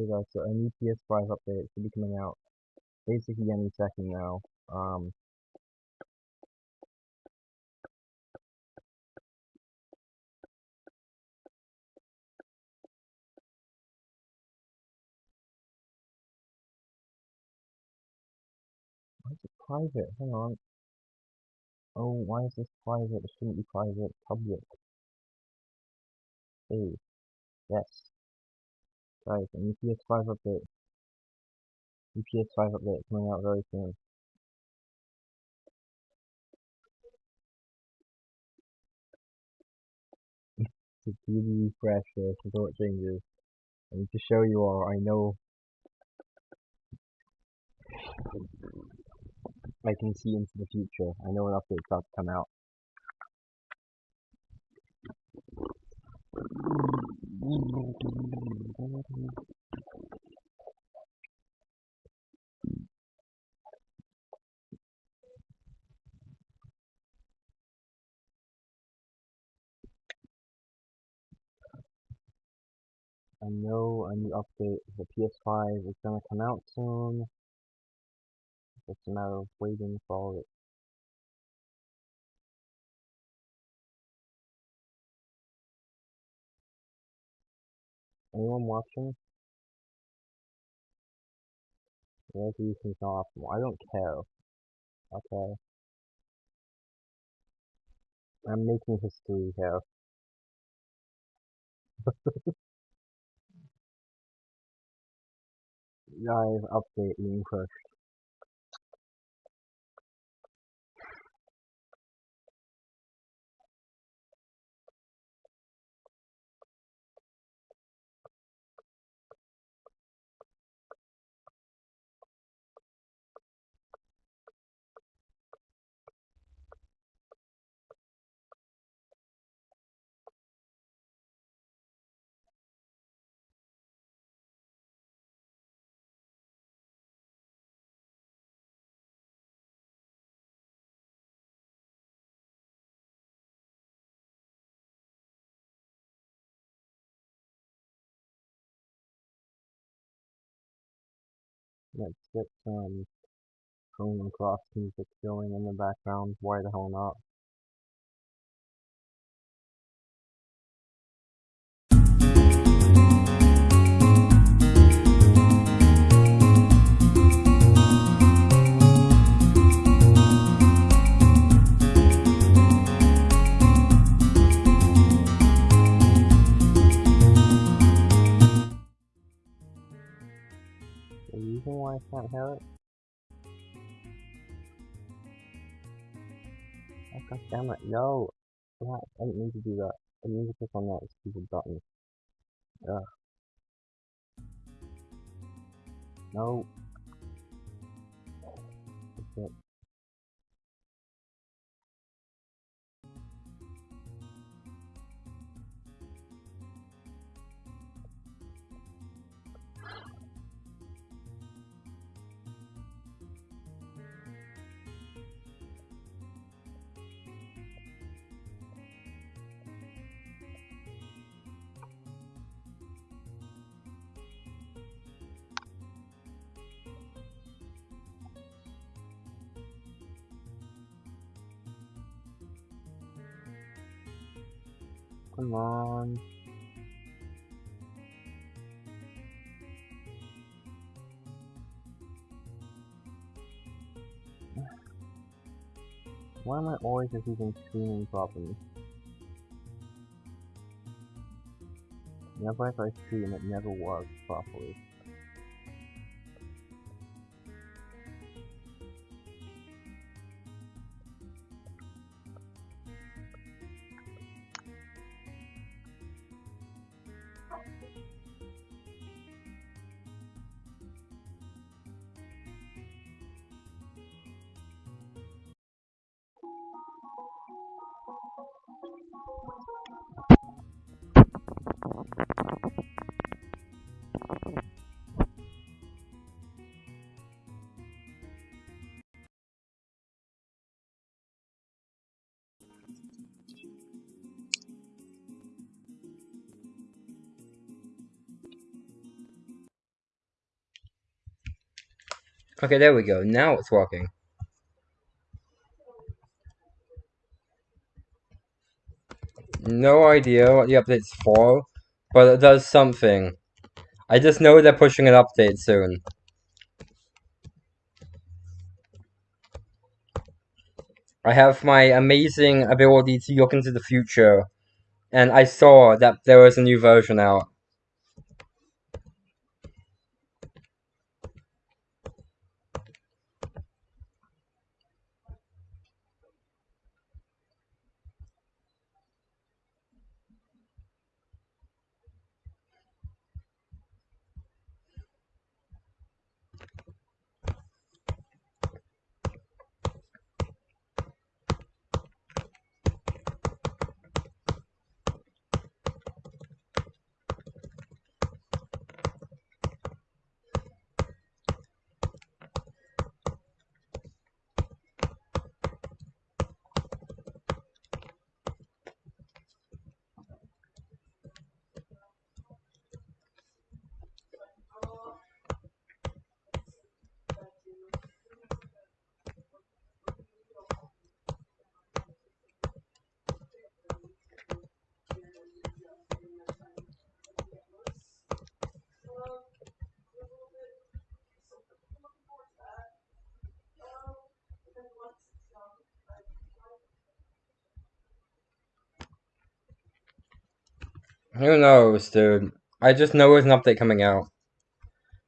Okay guys, so a new PS5 update should be coming out basically any second now. Um, why is it private? Hang on. Oh, why is this private? It shouldn't be private. Public. Hey, yes. Guys, a new PS5 update. New PS5 update coming out very soon. to the refresh this before it changes. And to show you all, I know I can see into the future. I know an update's about to come out. I know a new update for PS5 is gonna come out soon. It's a matter of waiting for it. Anyone watching? Resolution's not optimal. I don't care. Okay. I'm making history here. Guys, update being pushed. Get some Chrono Cross music going in the background. Why the hell not? The reason why I can't hear it? Oh god damn it, no! I didn't mean to do that. I mean to click on that stupid button. Ugh. No. Come on. Why am I always just even screaming properly? Whenever I scream, it never works properly. Okay, there we go. Now it's working. No idea what the update's for, but it does something. I just know they're pushing an update soon. I have my amazing ability to look into the future, and I saw that there was a new version out. Dude? I just know there's an update coming out.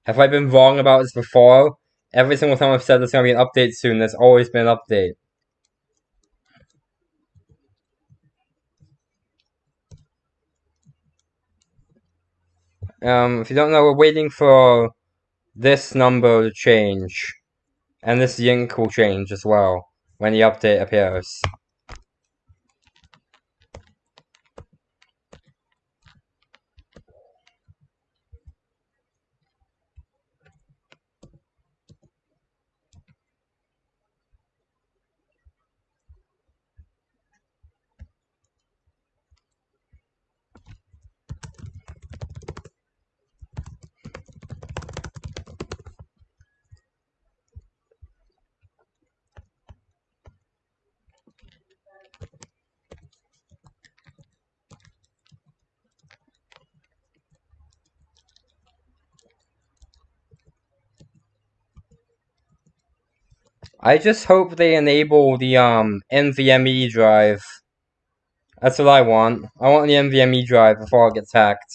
Have I been wrong about this before? Every single time I've said there's gonna be an update soon, there's always been an update. Um, if you don't know, we're waiting for this number to change. And this yink will change as well when the update appears. I just hope they enable the um NVMe drive. That's what I want. I want the NVMe drive before I get hacked.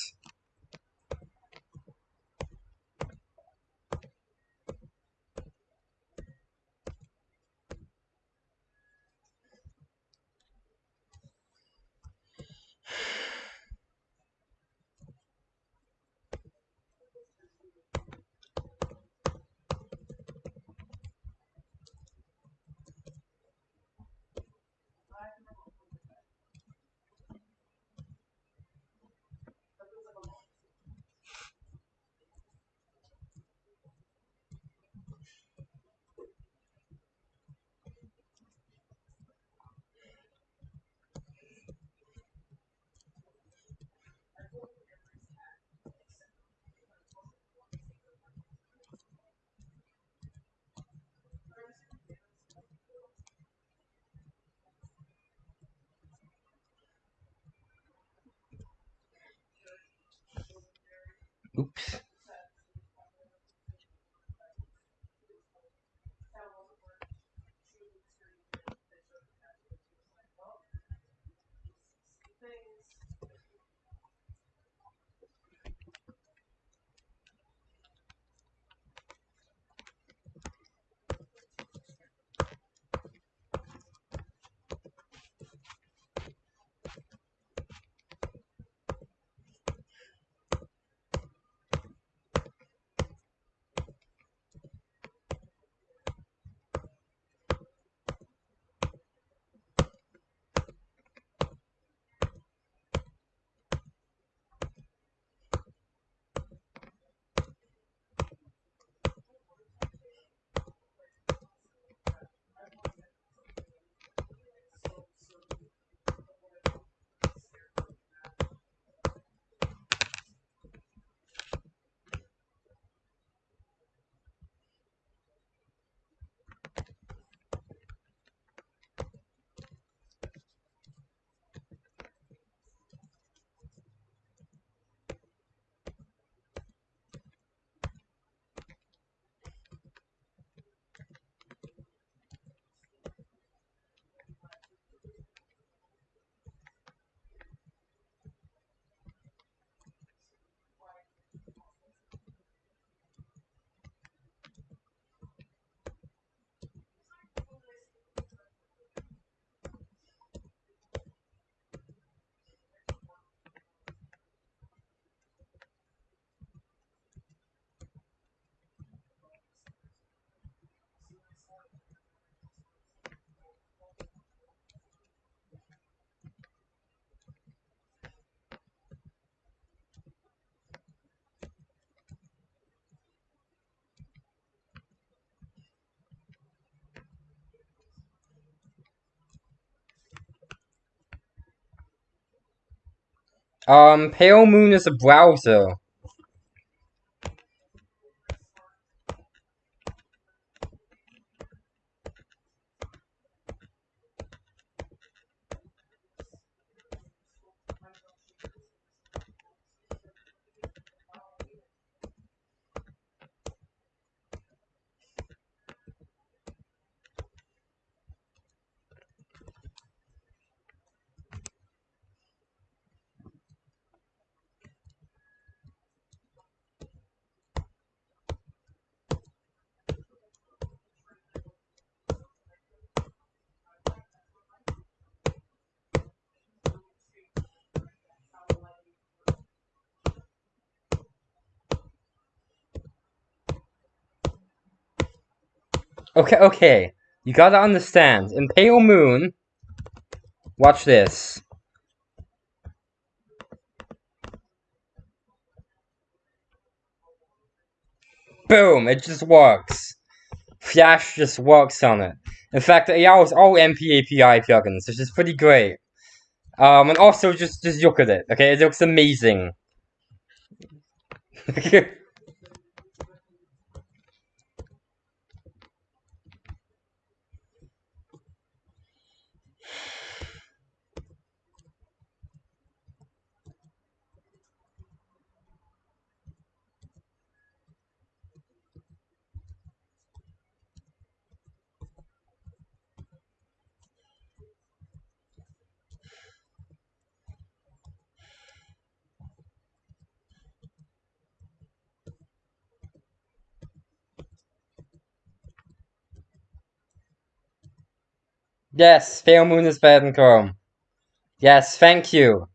Um, Pale Moon is a browser. Okay, okay. You gotta understand. In Pale Moon, watch this. Boom! It just works. Flash just works on it. In fact, it allows all NPAPI plugins, which is pretty great. Um, and also just just look at it. Okay, it looks amazing. Yes, Pale Moon is better than Chrome. Yes, thank you.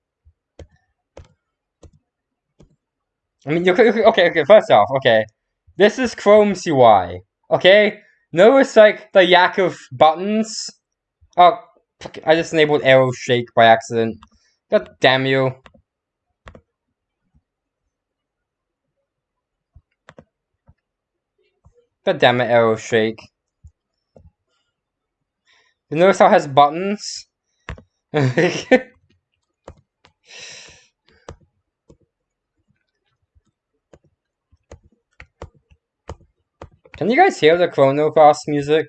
I mean, you okay, okay, first off, okay. This is Chrome's UI, okay? Notice, like, the yak of buttons. Oh, I just enabled Aero Shake by accident. God damn you. God damn it, Aero Shake. You notice how it has buttons? Can you guys hear the Chrono Cross music?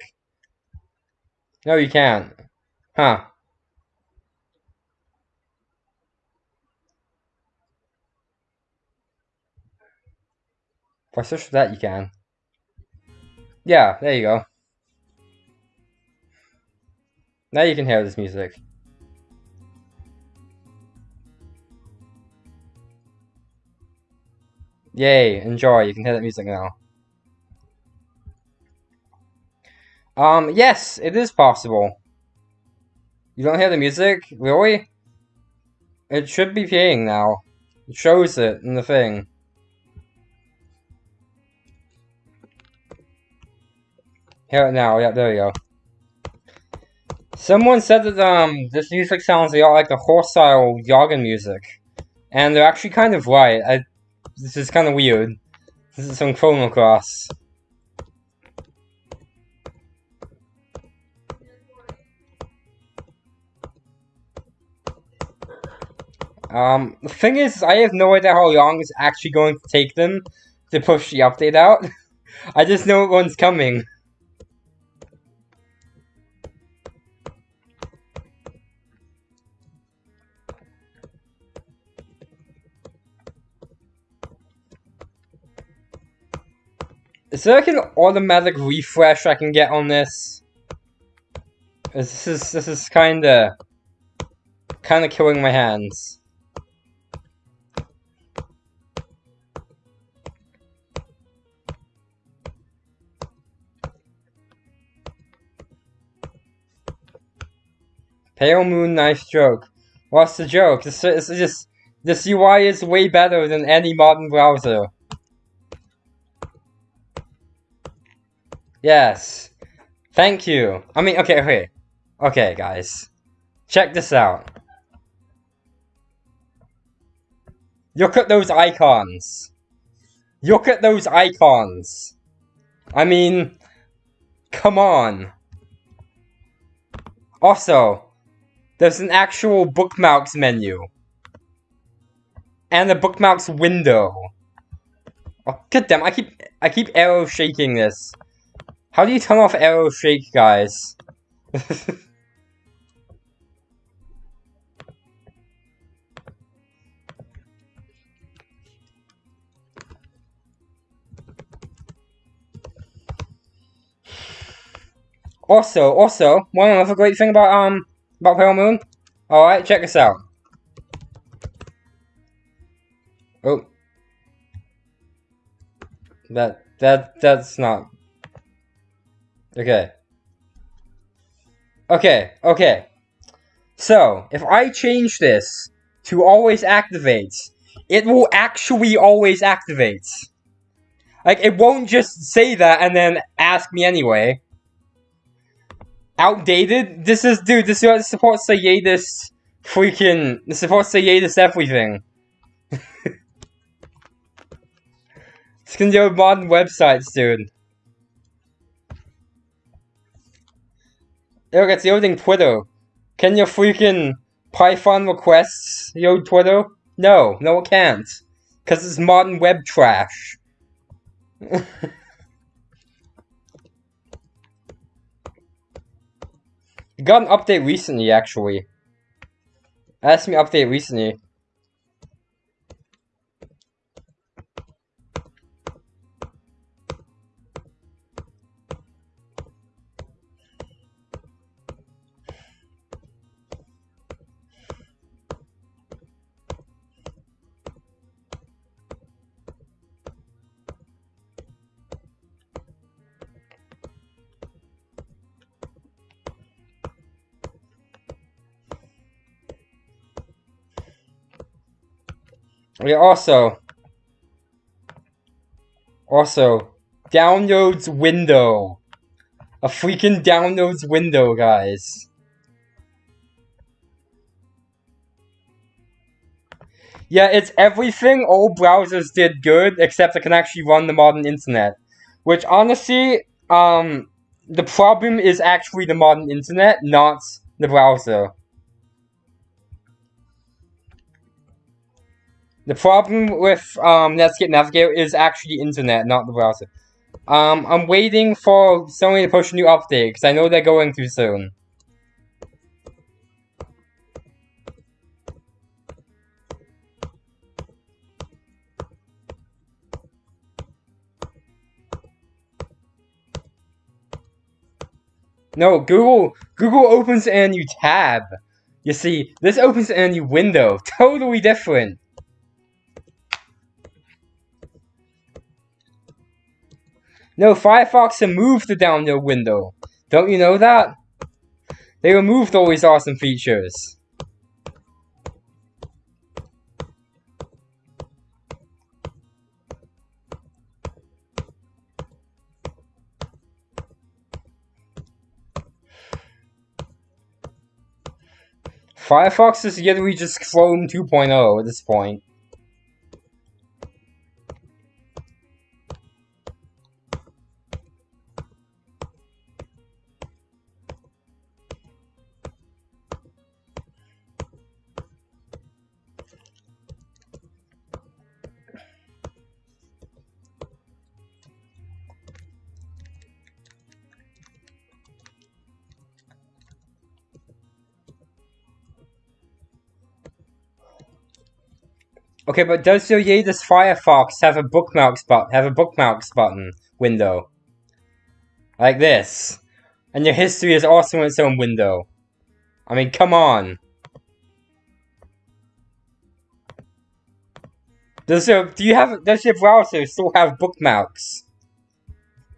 No, you can't. Huh. If I search for that, you can. Yeah, there you go. Now you can hear this music. Yay, enjoy, you can hear that music now. Um, yes, it is possible. You don't hear the music? Really? It should be playing now. It shows it in the thing. Hear it now, yeah, there we go. Someone said that um this music sounds a lot like the hostile Yagen music. And they're actually kind of right. I, this is kind of weird. This is some Chrono Cross. Um, the thing is, I have no idea how long it's actually going to take them to push the update out. I just know one's coming. Is there like an automatic refresh I can get on this? This is this is kinda kinda killing my hands. Pale Moon, nice joke. What's the joke? This is just this UI is way better than any modern browser. Yes. Thank you. I mean, okay, okay. Okay, guys. Check this out. Look at those icons. Look at those icons. I mean, come on. Also, there's an actual bookmarks menu. and the bookmarks window. Oh, god damn! I keep I keep Aero shaking this. How do you turn off Aero Shake, guys? also, also, one other great thing about um about Pale Moon. All right, check this out. Oh, that that that's not okay. Okay, okay. So if I change this to always activate, it will actually always activate. Like it won't just say that and then ask me anyway. Outdated? This is dude, this supports the Yadis freaking this supports the Yadis everything. It's gonna do modern websites, dude. Look, it's loading Twitter. Can your freaking Python requests load Twitter? No, no it can't. Because it's modern web trash. got an update recently, actually. Asked me update recently. We also also downloads window. A freaking downloads window, guys. Yeah, it's everything all browsers did good, except it can actually run the modern internet. Which, honestly, um, the problem is actually the modern internet, not the browser. The problem with um, Netscape Navigator is actually internet, not the browser. Um, I'm waiting for Sony to push a new update, because I know they're going too soon. No, Google Google opens a new tab. You see, this opens a new window. Totally different. No, Firefox removed the download window. Don't you know that? They removed all these awesome features. Firefox is literally just Chrome 2.0 at this point. Okay, but does your Yadis Firefox have a bookmarks button? Have a bookmarks button window like this, and your history is also in its own window. I mean, come on. Does your do you have does your browser still have bookmarks?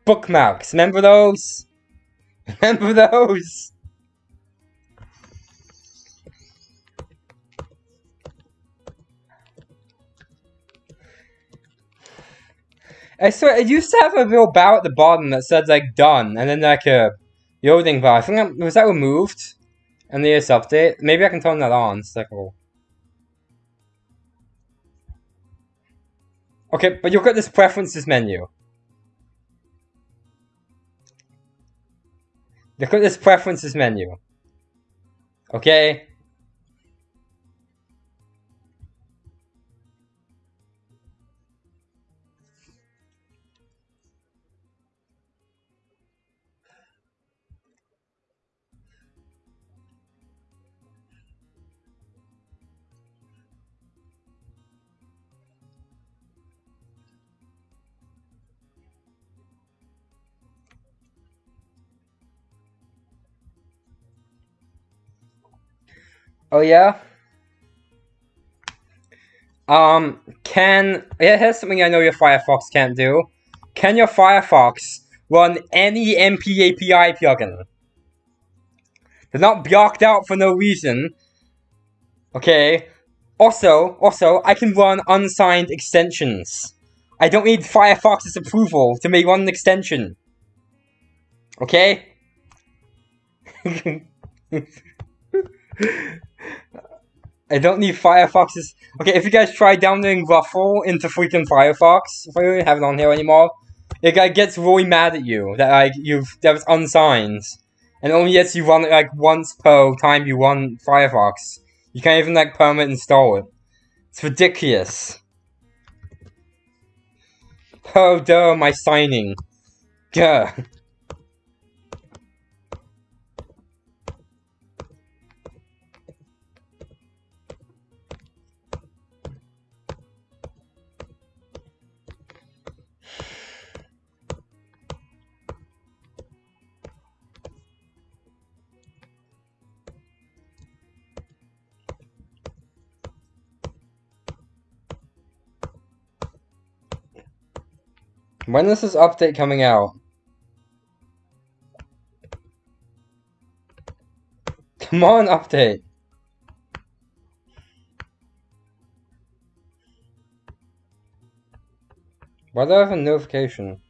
Bookmarks, remember those? Remember those? I swear, it used to have a little bow at the bottom that said, like, done, and then, like, a loading bar. I think was that removed in the latest update? Maybe I can turn that on. It's like, oh. Okay, but you've got this preferences menu. Look at this preferences menu. Okay? Oh yeah. Um, can yeah, here's something I know your Firefox can't do. Can your Firefox run any NP API plugin? They're not blocked out for no reason. Okay. Also, also, I can run unsigned extensions. I don't need Firefox's approval to make one extension. Okay? I don't need Firefox's... Okay, if you guys try downloading Ruffle into freaking Firefox, if I don't have it on here anymore, it guy gets really mad at you that like you've that was unsigned, and only lets you run it like once per time you run Firefox. You can't even like permit install it. It's ridiculous. Oh, duh, my signing. Gah. When is this update coming out? Come on, update. Why do I have a notification?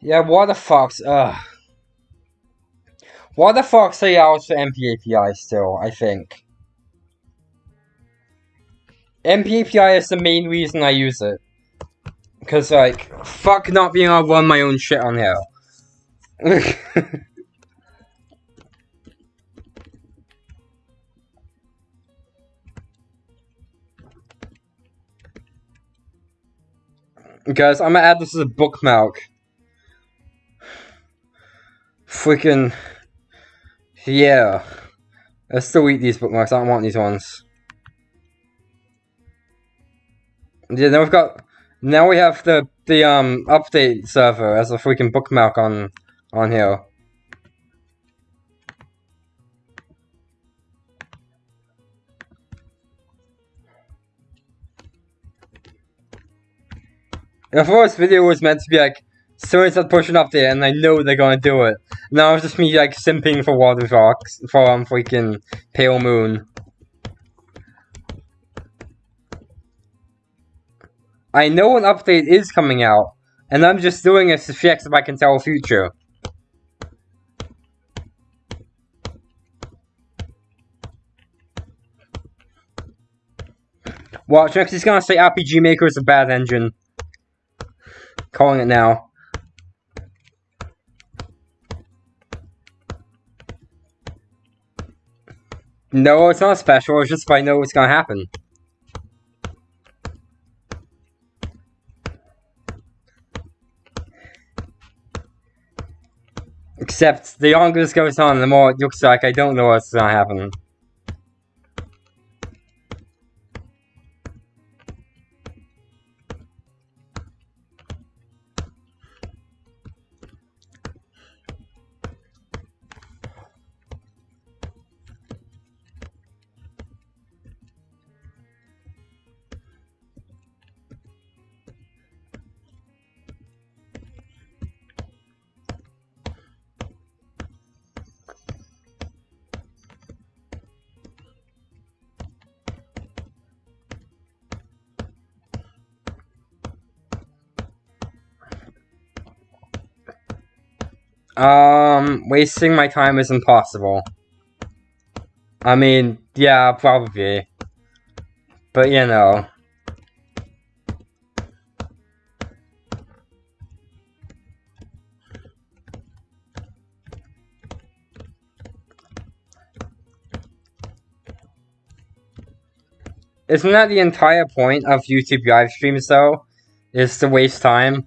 Yeah, what the fuck? ugh. What the fuck say out for NP API still, I think. NP API is the main reason I use it. Because, like, fuck not being able to run my own shit on here. Guys, I'm gonna add this as a bookmark. Freaking... Yeah. Let's still eat these bookmarks. I don't want these ones. Yeah, now we've got... Now we have the, the, um, update server as a freaking bookmark on, on here. I thought this video was meant to be like, someone start pushing up there and I know they're gonna do it. Now it's just me like simping for Waterfox for um freaking Pale Moon. I know an update is coming out, and I'm just doing it to check if I can tell future. Watch, next he's gonna say RPG Maker is a bad engine. Calling it now. No, it's not special, it's just if I know what's gonna happen. Except, the longer this goes on, the more it looks like I don't know what's gonna happen. Um, wasting my time is impossible. I mean, yeah, probably. But, you know. Isn't that the entire point of YouTube live streams, though? Is to waste time?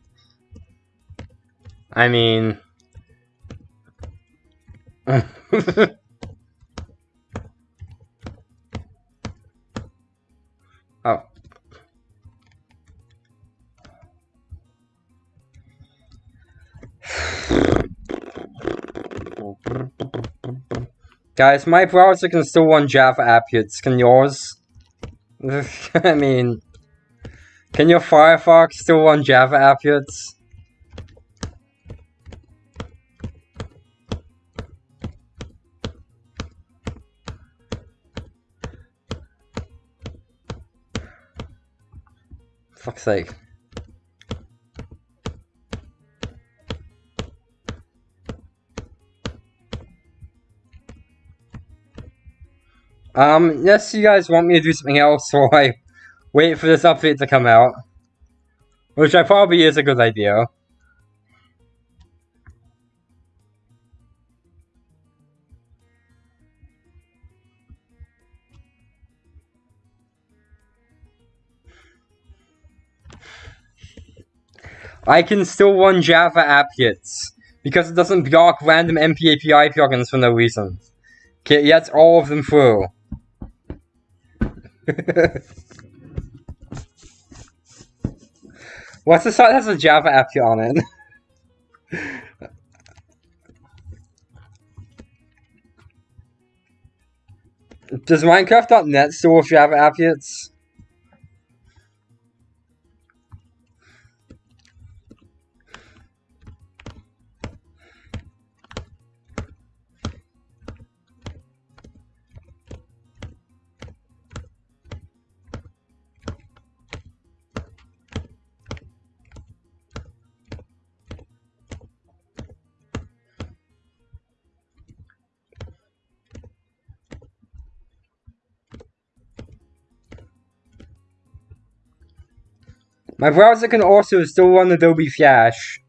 I mean... oh. Guys, my browser can still run Java apps. Can yours? I mean, can your Firefox still run Java apps? Sake. Um, unless you guys want me to do something else while I wait for this update to come out. Which I probably is a good idea. I can still run Java applets because it doesn't block random NPAPI plugins for no reason. Okay, yet all of them through. What's the site that has a Java applet on it? Does Minecraft.net still have Java applets? My browser can also still run Adobe Flash.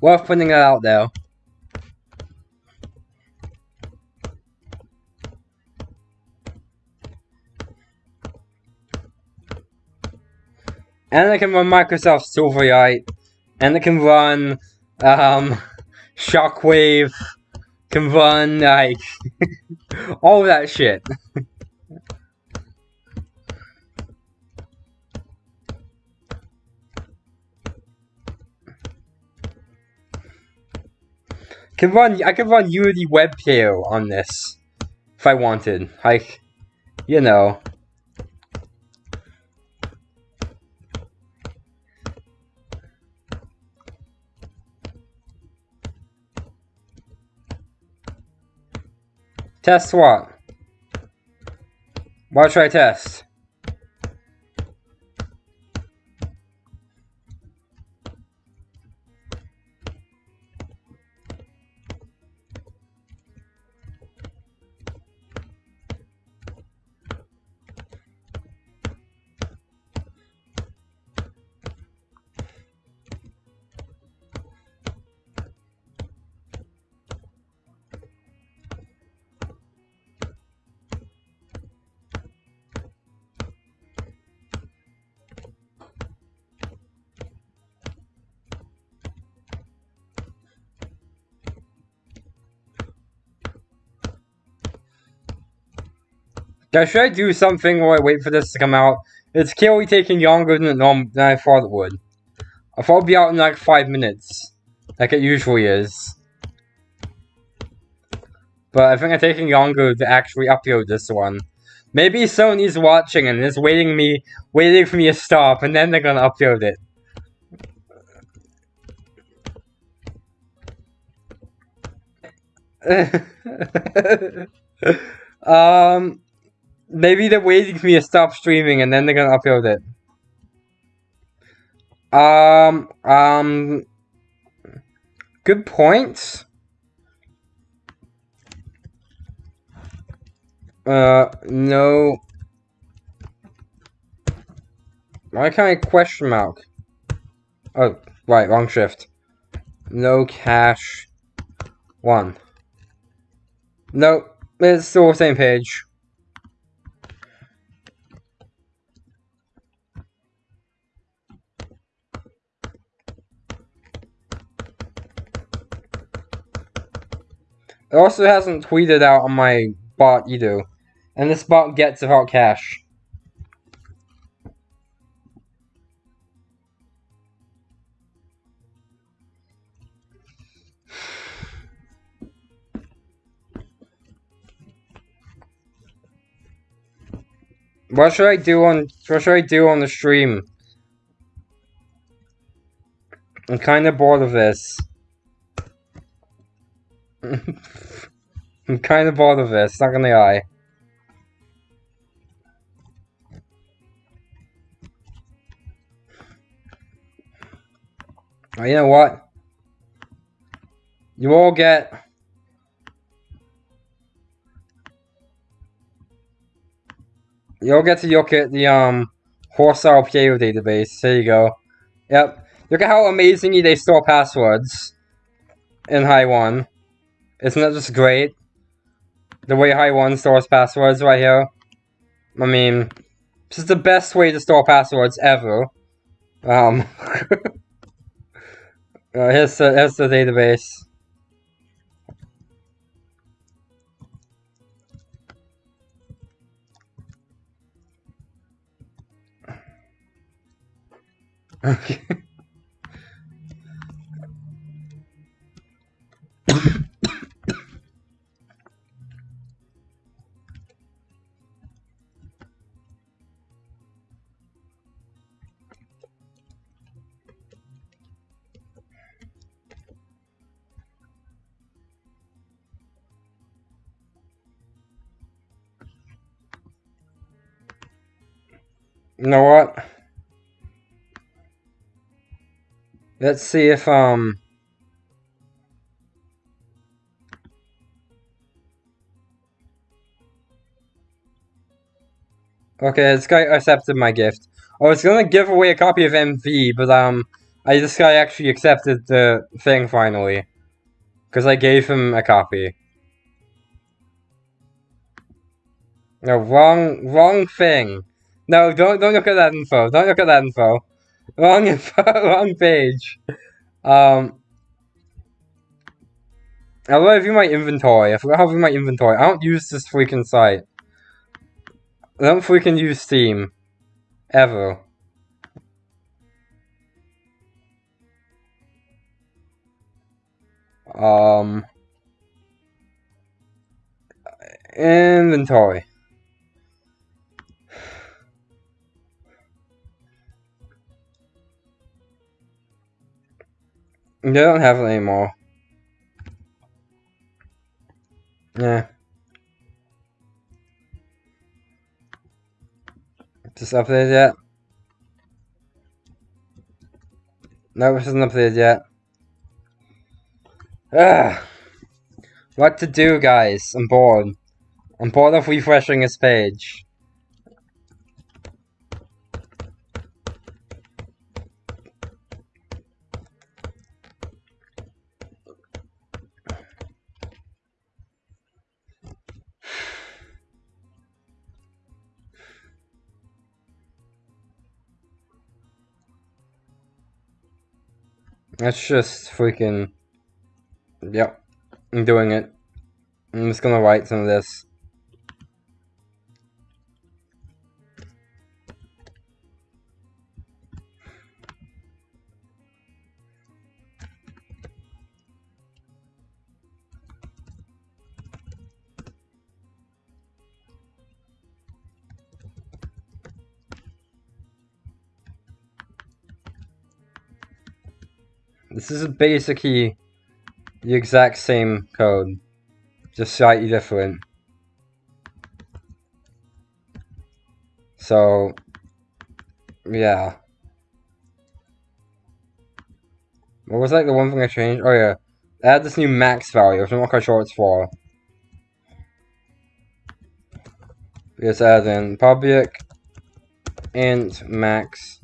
Worth putting that out there. And I can run Microsoft Silverlight. And I can run um, Shockwave. Can run like all that shit. Can run I could run Unity Web Player on this if I wanted. Like you know. Test what? What should I test? Guys, should I do something while I wait for this to come out? It's clearly taking longer than, than I thought it would. I thought it'd be out in like five minutes. Like it usually is. But I think it's taking longer to actually upload this one. Maybe Sony's watching and is waiting me waiting for me to stop and then they're gonna upload it. um Maybe they're waiting for me to stop streaming and then they're gonna upload it. Um, um, good point. Uh, no. Why can't I question mark? Oh, right, wrong shift. No cash. One. No, it's still the same page. It also hasn't tweeted out on my bot either. And this bot gets about cash. What should I do on what should I do on the stream? I'm kinda bored of this. I'm kinda bored of this, not gonna lie. Oh, you know what? You all get You'll get to look at the um Horsepower player database. There you go. Yep. Look at how amazingly they store passwords in High One. Isn't that just great? The way High One stores passwords right here. I mean, this is the best way to store passwords ever. Um, uh, here's the here's the database. Okay. You know what? Let's see if, um... Okay, this guy accepted my gift. I was gonna give away a copy of MV, but, um... I, this guy actually accepted the thing finally. Because I gave him a copy. No, wrong, wrong thing. No, don't, don't look at that info. Don't look at that info. Wrong info, wrong page. Um, I will view my inventory. I forgot how to view my inventory. I don't use this freaking site. I don't freaking use Steam. Ever. Um, inventory. They don't have it anymore. Yeah. Just updated yet? No, this isn't updated yet. Ugh. What to do, guys? I'm bored. I'm bored of refreshing this page. That's just freaking... Yep. I'm doing it. I'm just gonna write some of this. This is basically the exact same code, just slightly different. So, yeah. What was like the one thing I changed? Oh yeah, add this new max value, which I'm not quite sure it's for. Because add in public int max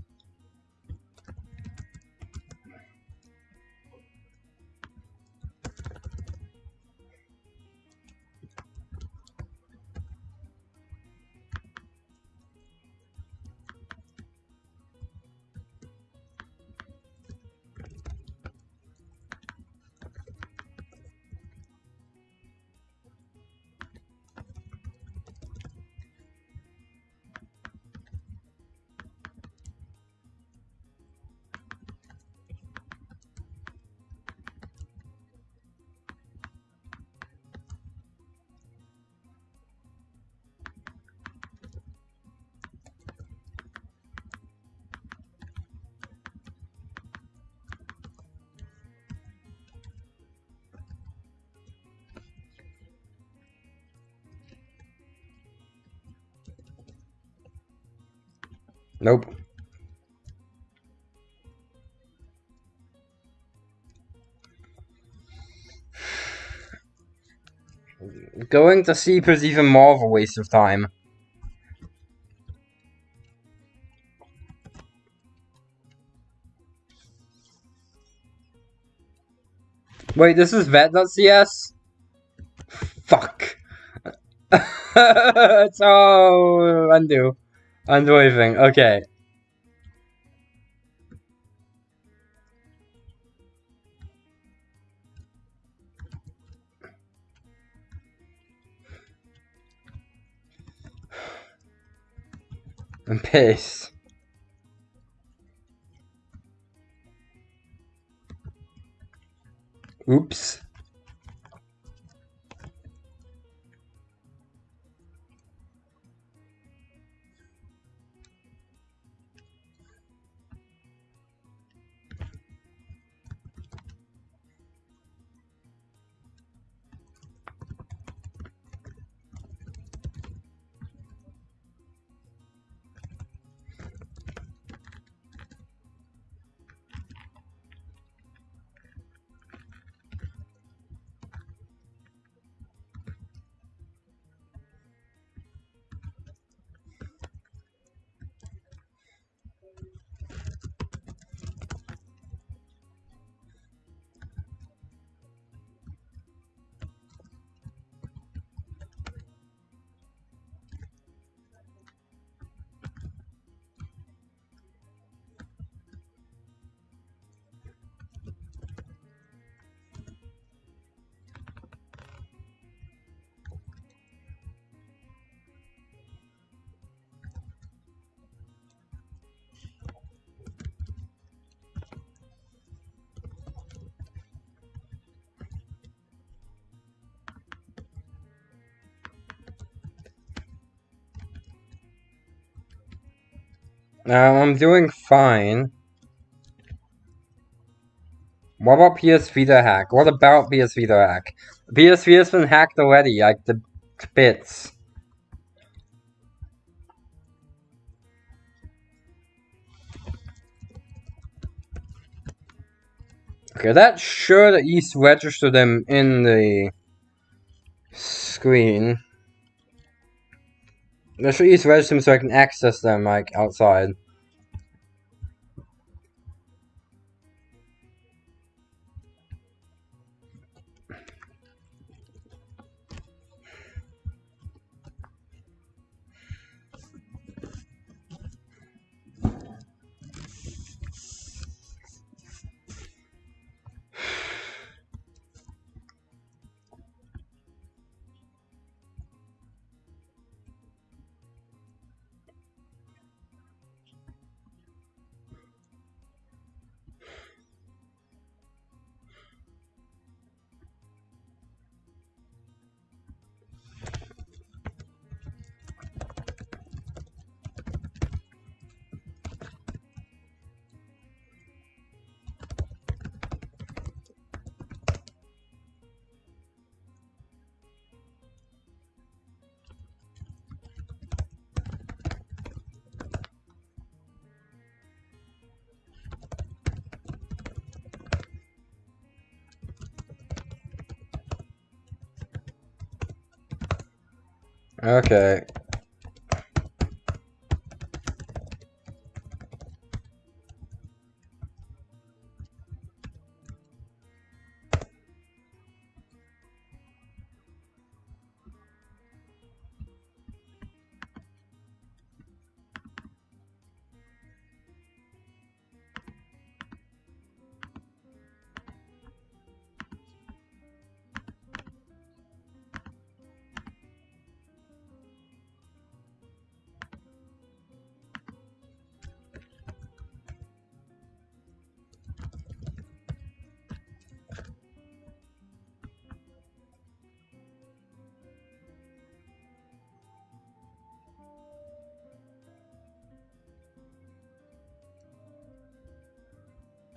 Nope. Going to sleep is even more of a waste of time. Wait, this is vet.cs? Fuck. so undo. Undo everything. Okay. And paste. Oops. Um, I'm doing fine. What about PS Vita hack? What about PS Vita hack? PS Vita's been hacked already, like the bits. Okay, that should at least register them in the screen. That should register them so I can access them, like, outside. Okay.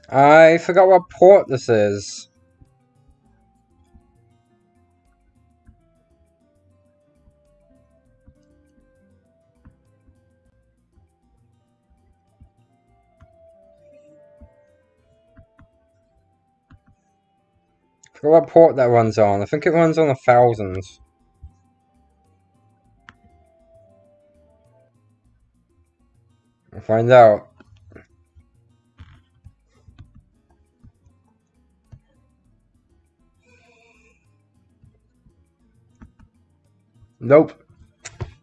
I forgot what port this is. forgot what port that runs on. I think it runs on a thousand. I'll find out. Nope.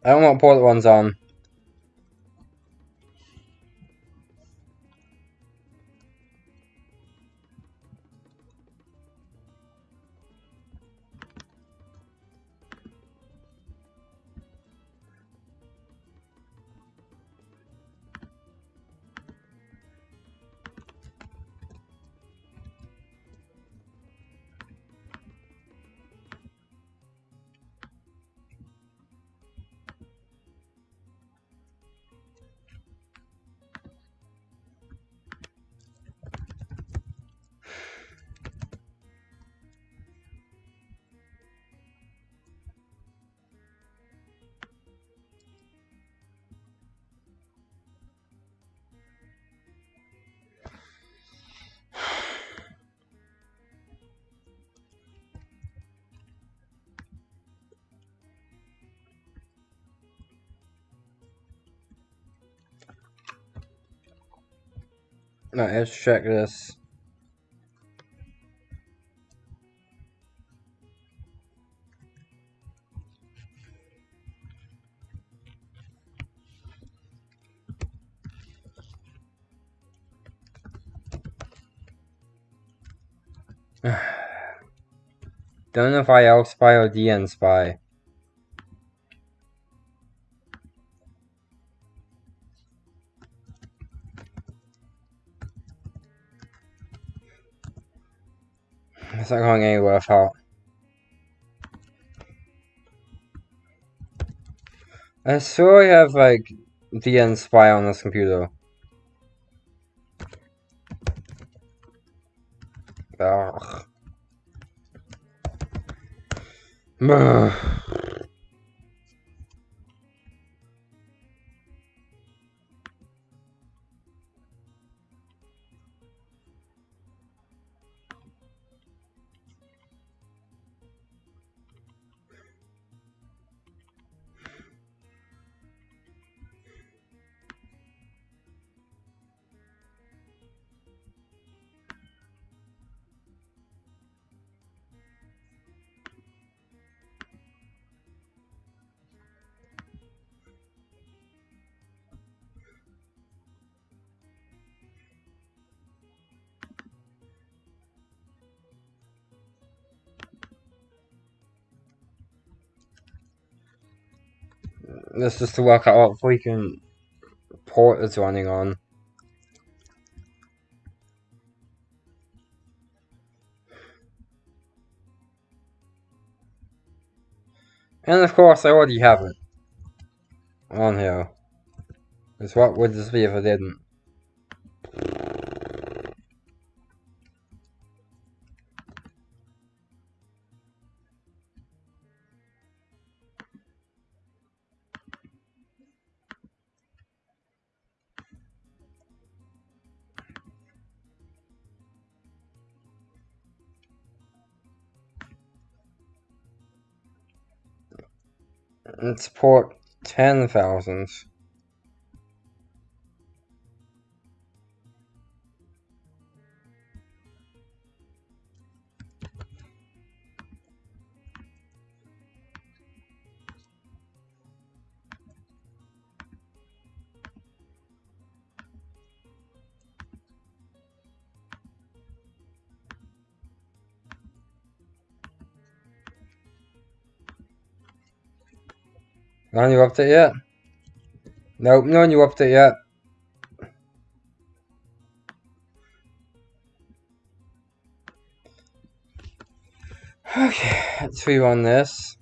I don't want what port it runs on. Let's check this. Don't know if I spy or DN spy. Going anywhere, I thought. I swear I have like DN spy on this computer. Ugh. Ugh. This is to work out what freaking port it's running on. And of course I already have it on here. Because what would this be if I didn't? It's port 10,000. No new update yet? Nope, no new update yet. Okay, let's rerun this.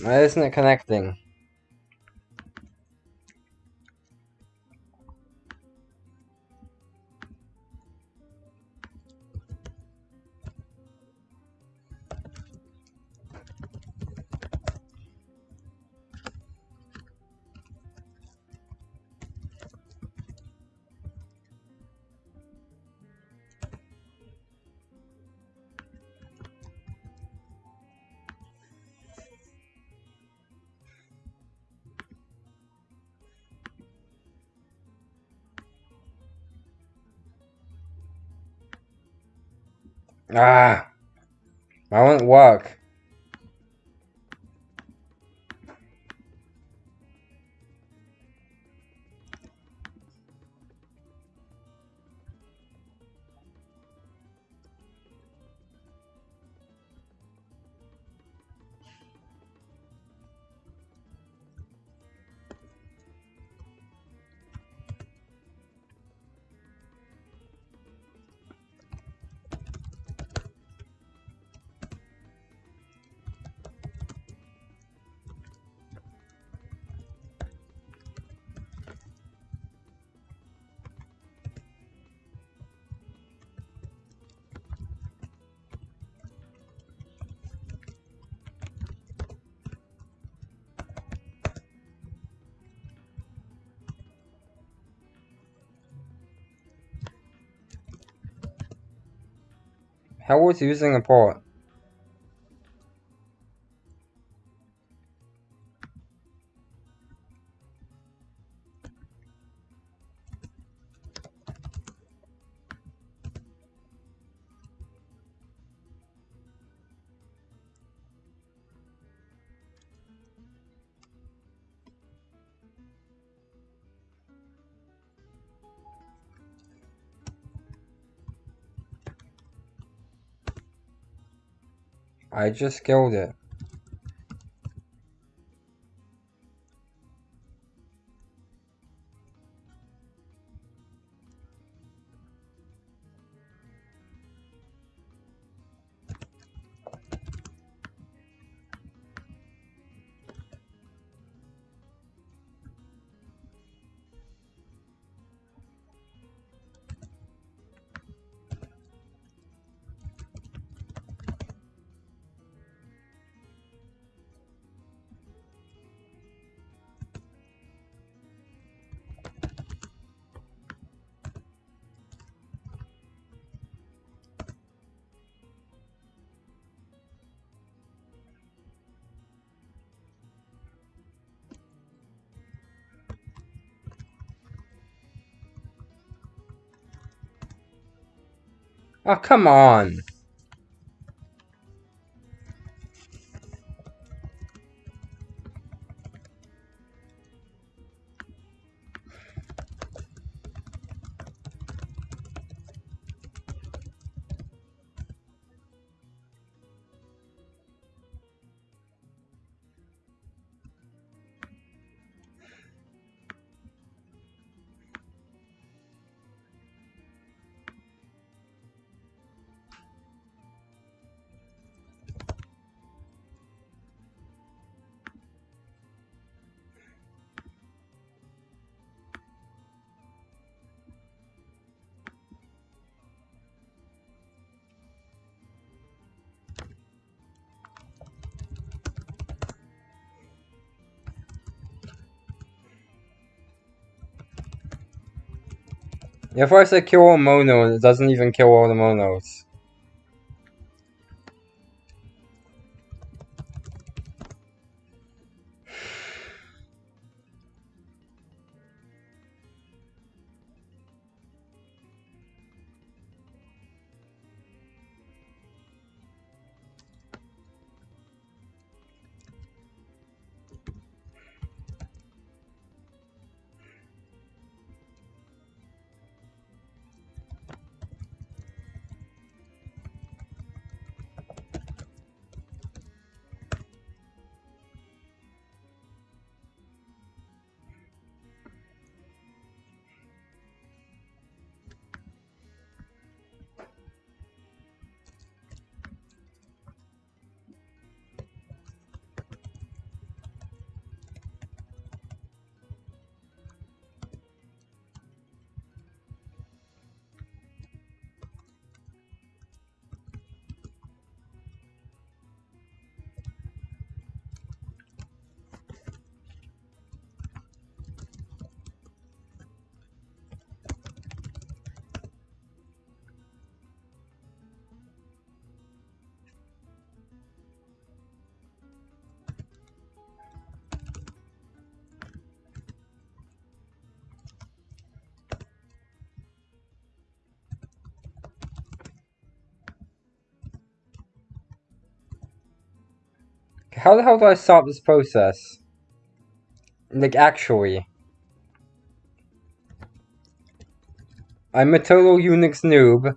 Why isn't it connecting? How was using a port? I just killed it. Oh, come on. If I say kill all monos, it doesn't even kill all the monos. How the hell do I stop this process? Like, actually. I'm a total Unix noob.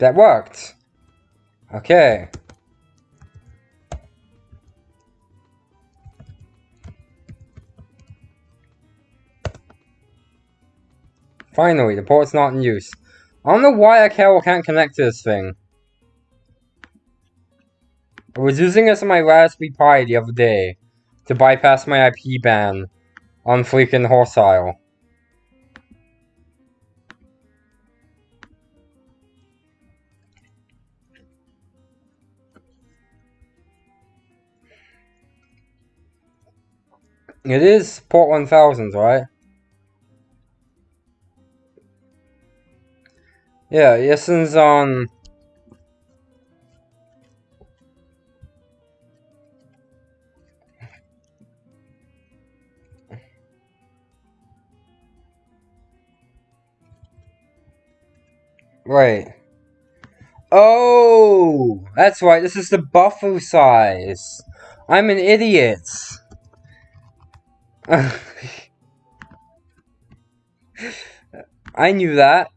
That worked. Okay. Finally, the port's not in use. I don't know why I can't connect to this thing. I was using this on my Raspberry Pi the other day to bypass my IP ban on freaking Horsile. It is port 1000, right? Yeah, Yessen's on... Um, right. Oh! That's right, this is the buffer size. I'm an idiot. I knew that.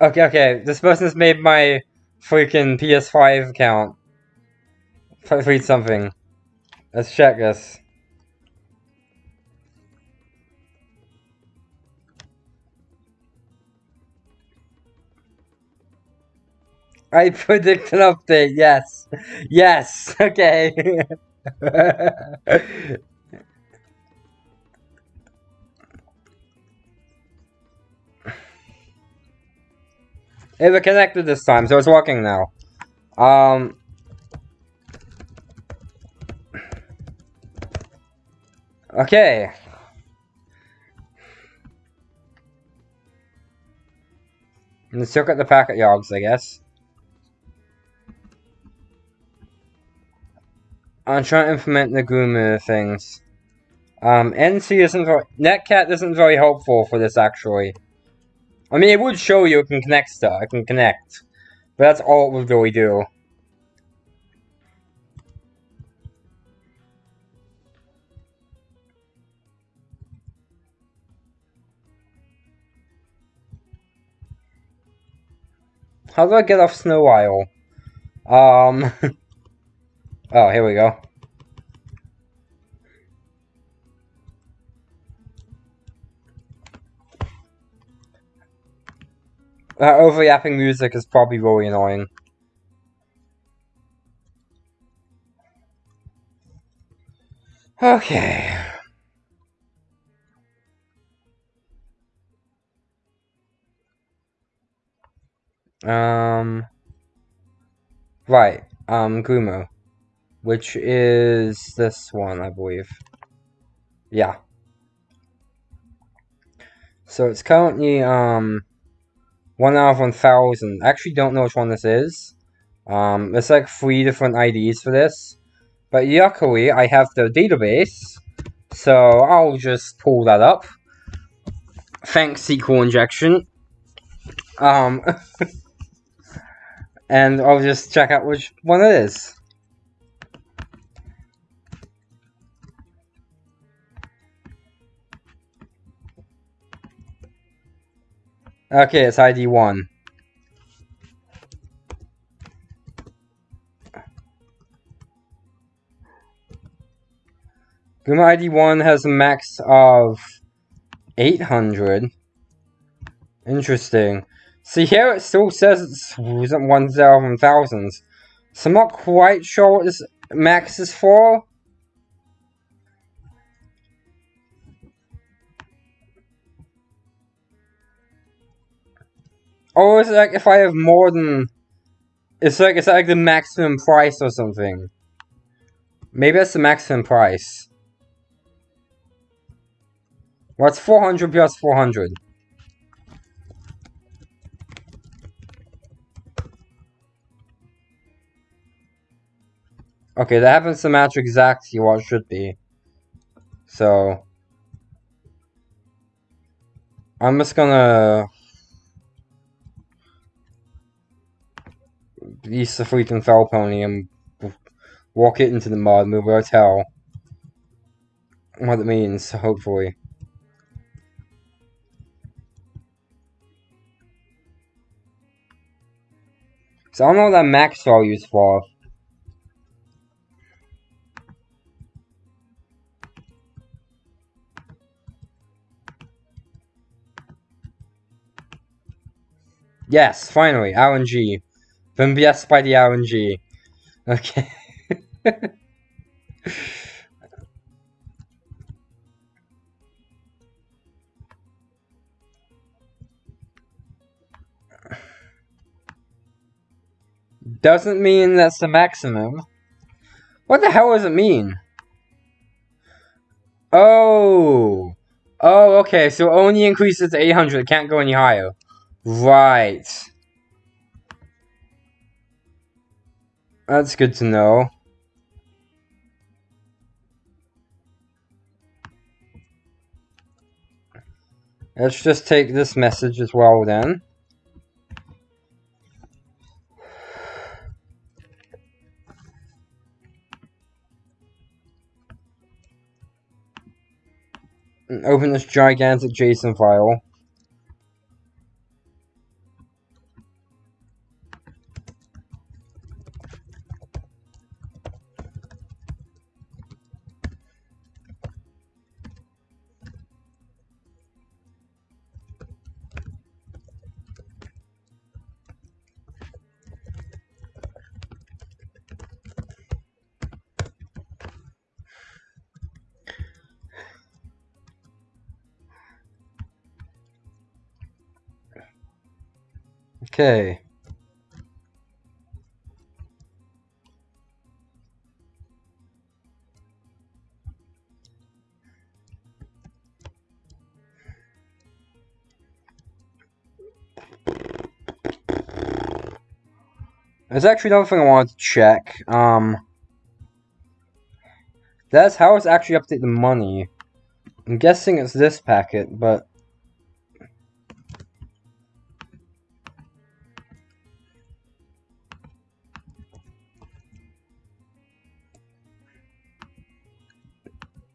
Okay, okay. This person's made my freaking PS5 account. Read something. Let's check this. I predict an update, yes. Yes, okay. It was connected this time, so it's working now. Um... Okay. Let's look at the packet logs, I guess. I'm trying to implement the GRUMA things. Um, NC isn't very, Netcat isn't very helpful for this, actually. I mean, it would show you it can connect stuff. It can connect. But that's all it would really do. How do I get off Snow Isle? Um... oh, here we go. That overlapping music is probably really annoying. Okay. Um. Right. Um, Gumo. Which is this one, I believe. Yeah. So it's currently, um, one out of 1000. I actually don't know which one this is. Um, there's like three different IDs for this. But luckily, I have the database. So I'll just pull that up. Thanks, SQL injection. Um, and I'll just check out which one it is. Okay, it's ID 1. GRUMA ID 1 has a max of 800. Interesting. See here it still says it's 1,000. So I'm not quite sure what this max is for. Or is it like if I have more than... It's like, it's like the maximum price or something. Maybe that's the maximum price. What's 400 plus 400? Okay, that happens to match exactly what it should be. So... I'm just gonna... Use the freaking fell pony and walk it into the mud, move a tell what it means, hopefully. So I don't know what that max value is for. Yes, finally, RNG. Been blessed by the RNG. Okay. Doesn't mean that's the maximum. What the hell does it mean? Oh. Oh, okay, so only increases to 800, it can't go any higher. Right. That's good to know. Let's just take this message as well then. open this gigantic JSON file. Okay. There's actually another thing I wanted to check. Um, that's how it's actually update the money. I'm guessing it's this packet, but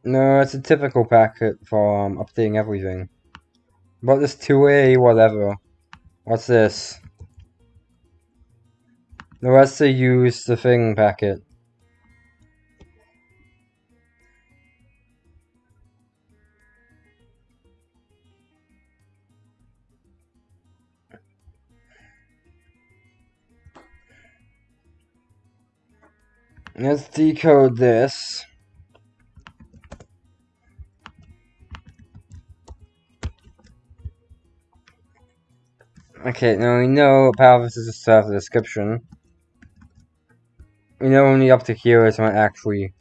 No, it's a typical packet for um, updating everything. But this 2A, whatever. What's this? The rest they use the thing packet. Let's decode this. Okay, now we know Palvis is a server description. We know only up to here is not actually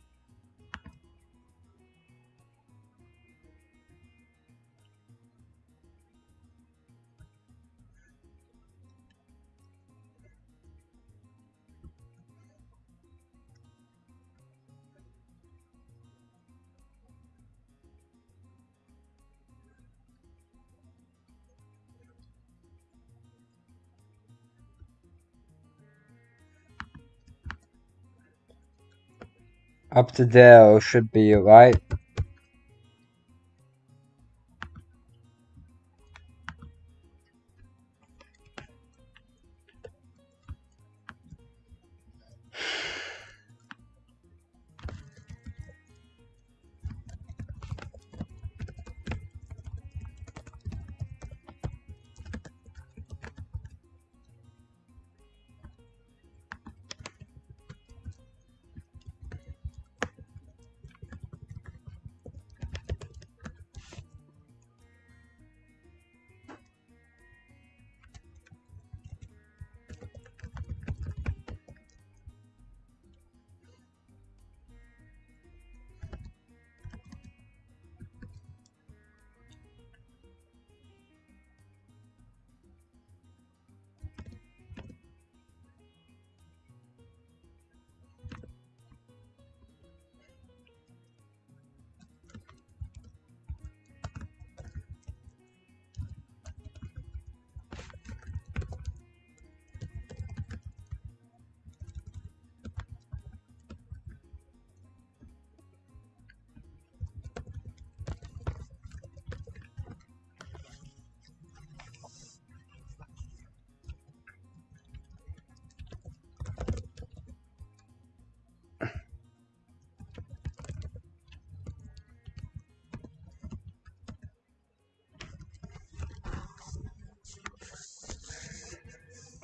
Up to there should be right.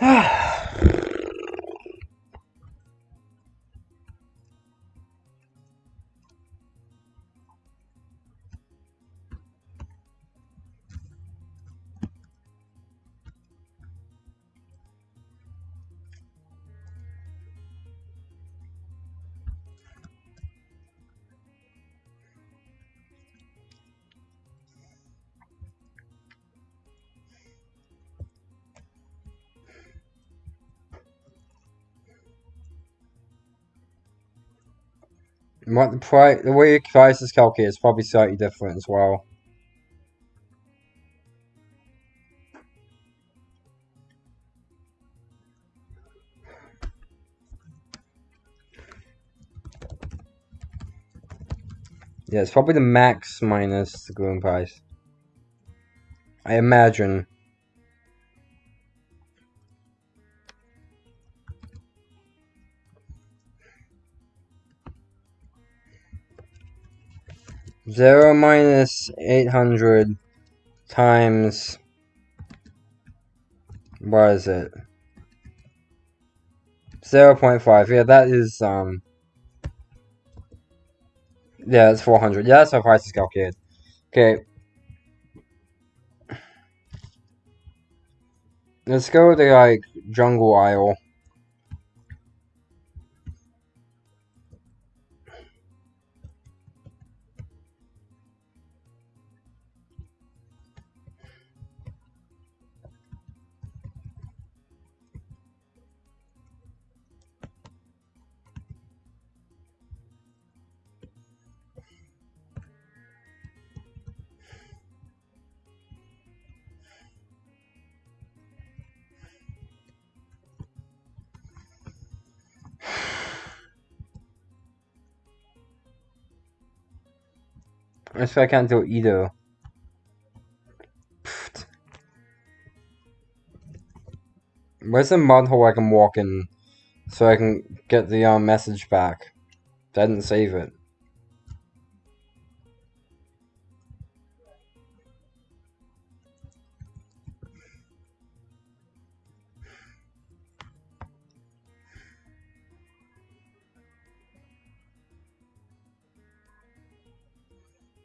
Ah. What the price, the way the price is calculated is probably slightly different as well. Yeah, it's probably the max minus the green price. I imagine. Zero minus eight hundred times what is it? Zero point five. Yeah, that is um. Yeah, it's four hundred. Yeah, that's how price is calculated. Okay. Let's go to like Jungle Isle. Swear I can't do either. Pfft. Where's the mud hole I can walk in so I can get the um, message back? I didn't save it.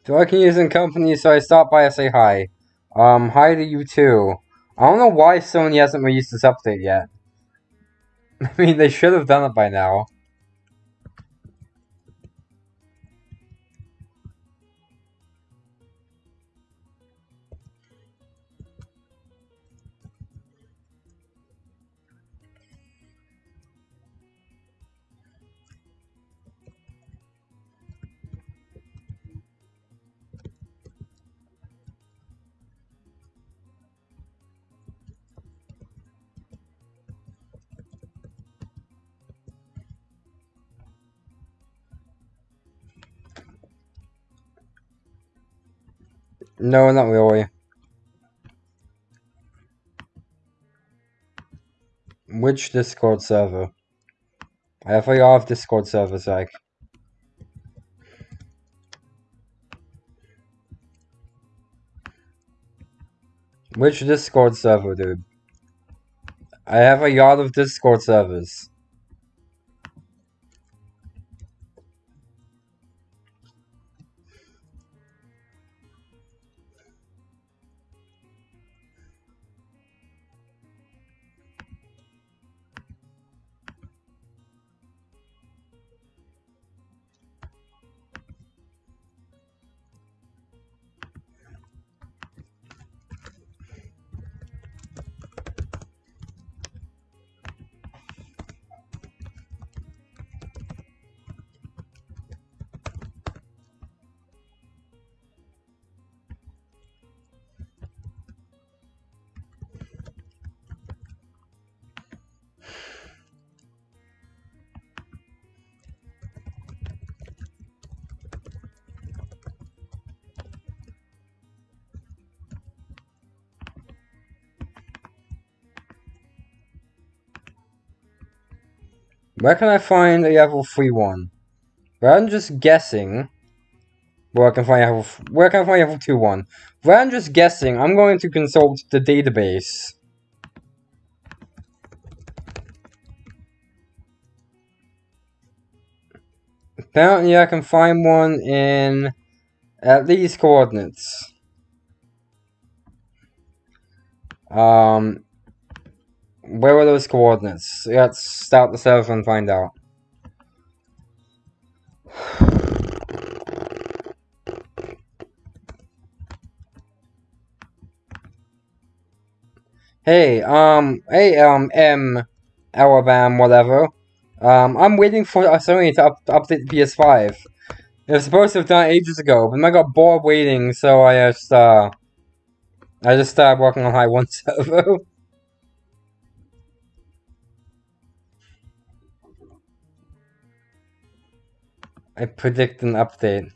So I can use in company, so I stop by and say hi. Um, hi to you too. I don't know why Sony hasn't released this update yet. I mean, they should have done it by now. No, not really. Which Discord server? I have a lot of Discord servers, like. Which Discord server, dude? I have a lot of Discord servers. Where can I find a level 3 one? Rather than just guessing where I can find level where can I find level 2 one? Rather than just guessing, I'm going to consult the database. Apparently I can find one in at these coordinates. Um, where are those coordinates? Let's start the server and find out. Hey, um, hey, um, M, Alabama, whatever. Um, I'm waiting for Sony to, up, update the PS5. It was supposed to have done ages ago, but I got bored waiting, so I just, uh, I just started working on High 1 Servo. I predict an update.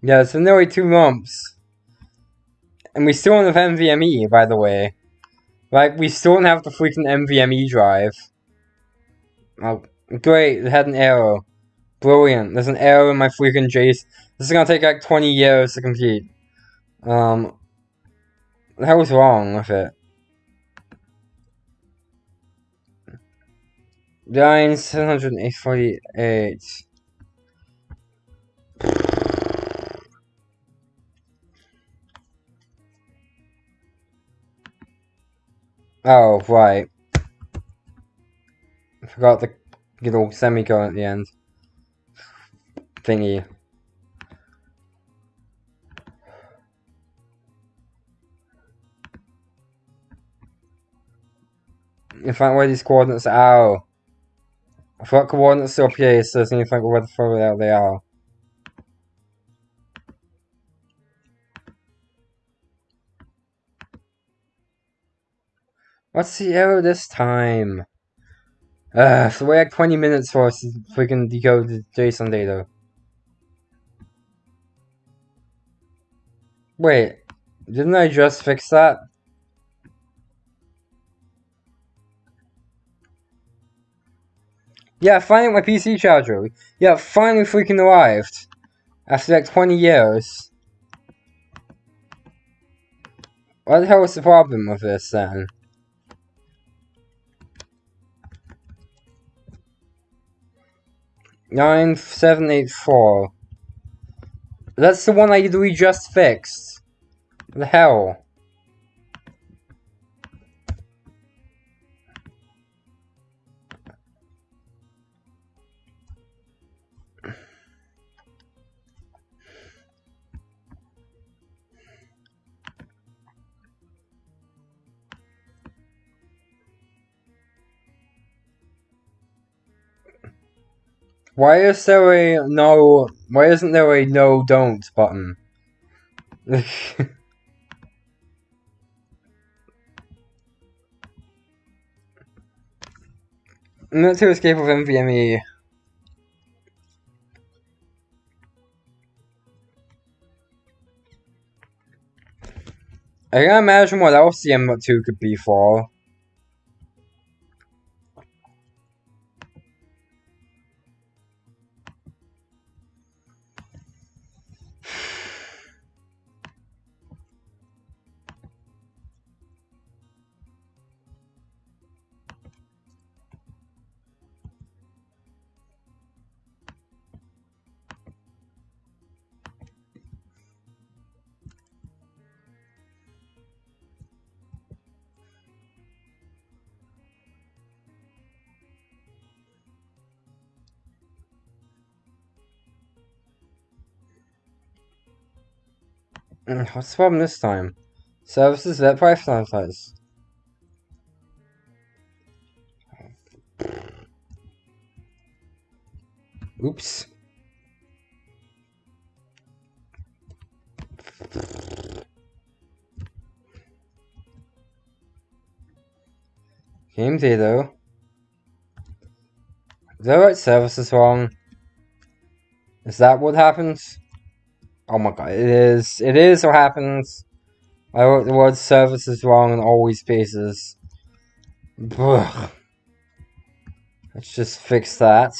Yeah, it's been nearly two months. And we still don't have NVMe, by the way. Like, we still don't have the freaking NVMe drive. Oh, great, it had an error. Brilliant, there's an error in my freaking JSON. This is gonna take like 20 years to complete. Um, hell was wrong with it? Forty eight. Oh, right. I forgot the little semicolon at the end. Thingy. You find where these coordinates are. Forgot coordinates still appear, so to find where the fuck they are. What's the error this time? Uh, so we have 20 minutes for us we can decode the JSON data. Wait, didn't I just fix that? Yeah, finally my PC charger. Yeah, finally freaking arrived. After like 20 years. What the hell was the problem with this then? Nine seven eight four. That's the one I we just fixed. The hell? Why is there a no? Why isn't there a no don't button? Not to escape with NVMe. I can imagine what else the M2 could be for. What's the problem this time? Services that prioritize. Oops. Game data. Is that right service is wrong? Is that what happens? Oh my god, it is. It is what happens. I wrote the word services wrong in these spaces. Ugh. Let's just fix that.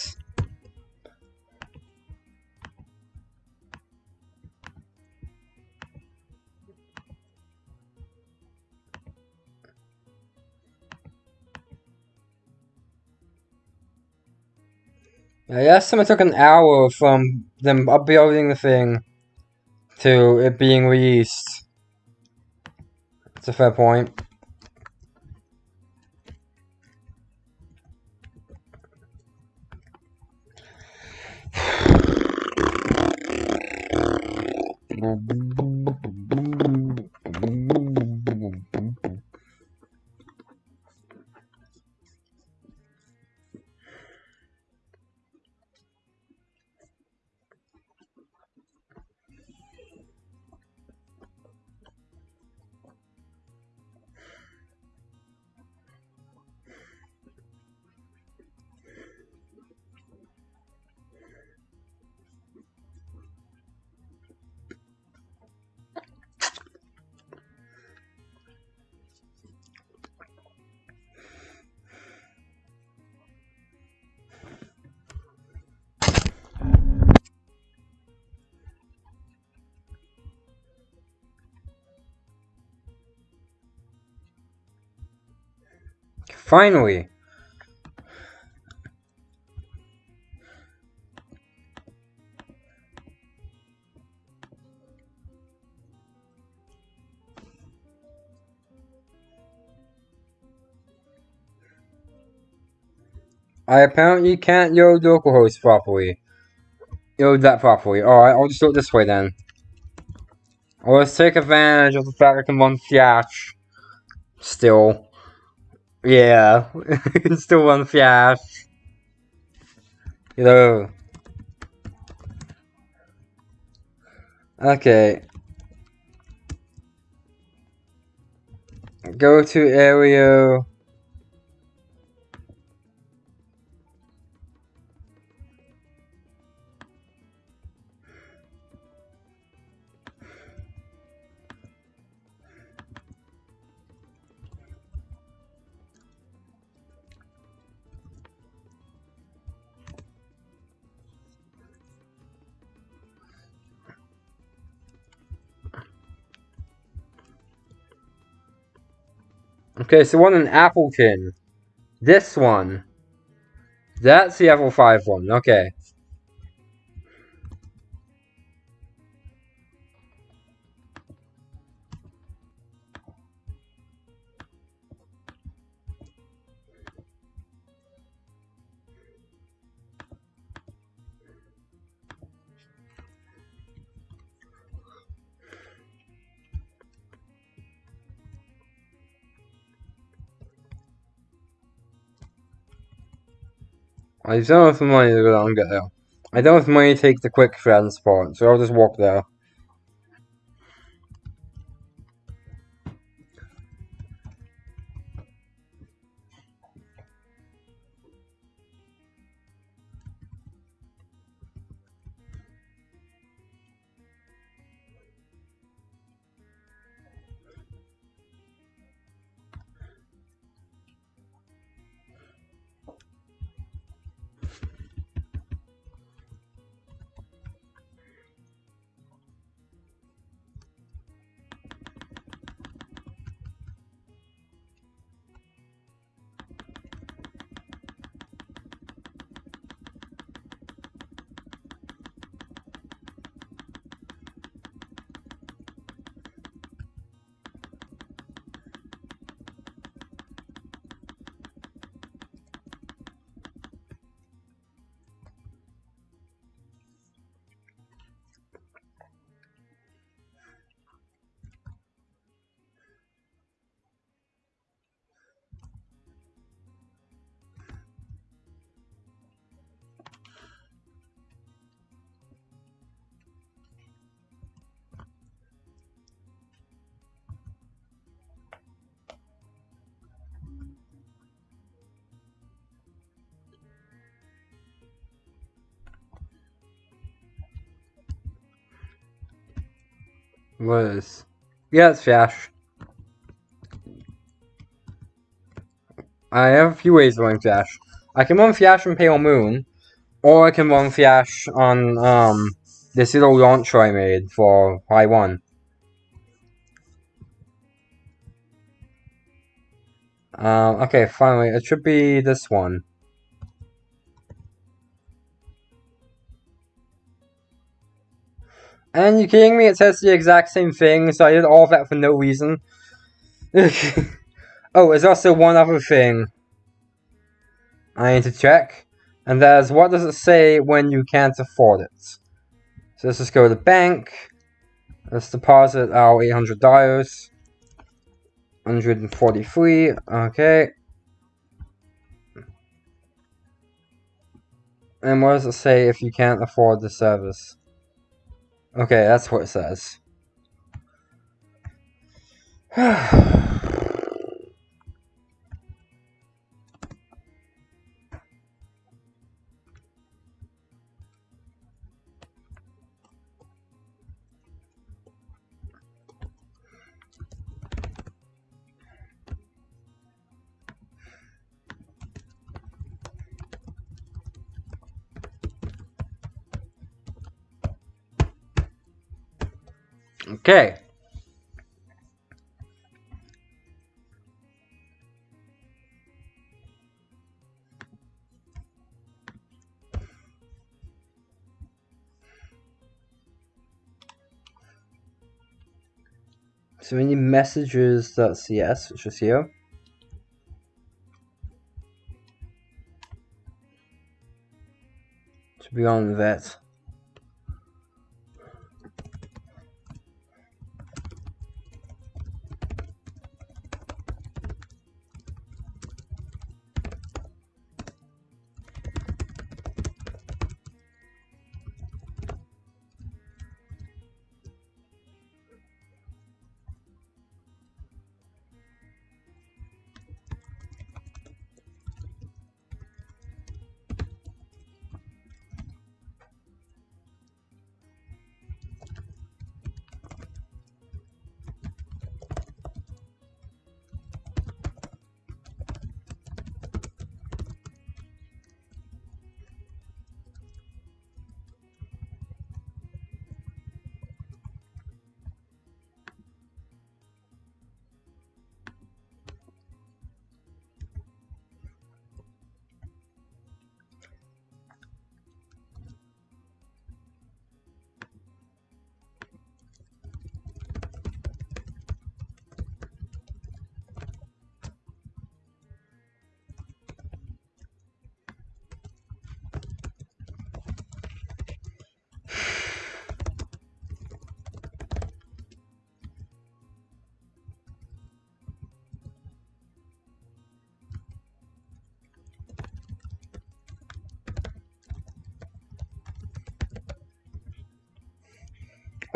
I estimate it took an hour from them uploading the thing to it being released. It's a fair point. Finally. I apparently can't load localhost properly. Load that properly. Alright, I'll just do it this way then. Let's take advantage of the fact I can run Flash. Still. Yeah, it's still run Flash. You know. Okay. Go to area. Okay, so one in Appleton. This one. That's the Apple 5 one. Okay. I don't have the money to go down and get there. I don't have money to take the quick transport, so I'll just walk there. What is? Yeah, it's Flash. I have a few ways of running Flash. I can run Flash on Pale Moon, or I can run Flash on um this little launcher I made for High 1. Um, okay, finally, it should be this one. And you kidding me? It says the exact same thing, so I did all of that for no reason. oh, there's also one other thing I need to check. And that is, what does it say when you can't afford it? So let's just go to the bank. Let's deposit our $800. 143, okay. And what does it say if you can't afford the service? Okay, that's what it says. Okay. So we need messages.cs, which is here. To be on that.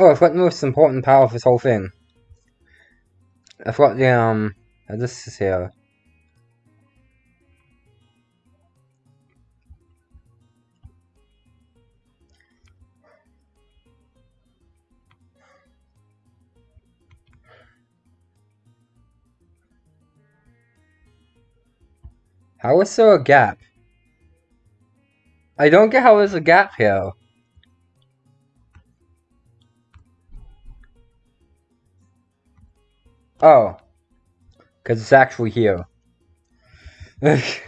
Oh, I forgot the most important part of this whole thing. I forgot the, um, this is here. How is there a gap? I don't get how there's a gap here. Oh. Because it's actually here.